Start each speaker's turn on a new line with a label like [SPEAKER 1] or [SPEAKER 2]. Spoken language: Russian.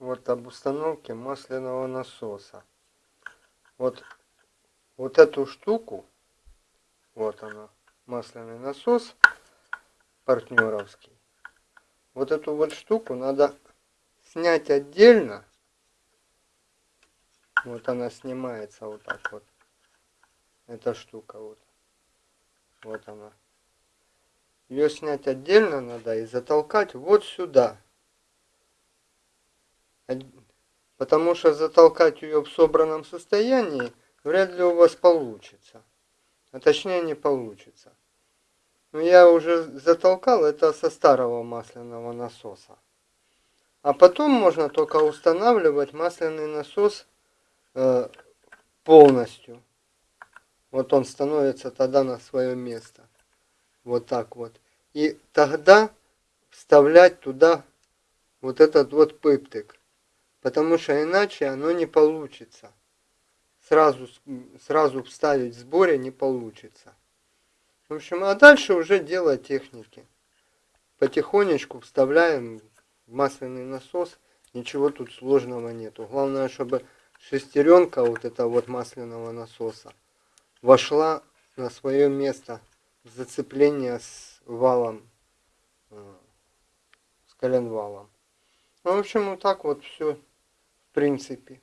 [SPEAKER 1] вот об установке масляного насоса. Вот, вот эту штуку, вот она, масляный насос партнеровский. Вот эту вот штуку надо снять отдельно. Вот она снимается вот так вот. Эта штука вот. Вот она. Ее снять отдельно надо и затолкать вот сюда. Потому что затолкать ее в собранном состоянии вряд ли у вас получится. А точнее не получится. Но я уже затолкал это со старого масляного насоса. А потом можно только устанавливать масляный насос э, полностью. Вот он становится тогда на свое место. Вот так вот. И тогда вставлять туда вот этот вот пыптик. Потому что иначе оно не получится. Сразу, сразу вставить в сборе не получится. В общем, а дальше уже дело техники. Потихонечку вставляем масляный насос. Ничего тут сложного нету. Главное, чтобы шестеренка вот этого вот масляного насоса вошла на свое место зацепления с валом, э, с коленвалом. Ну, в общем, вот так вот все принципе.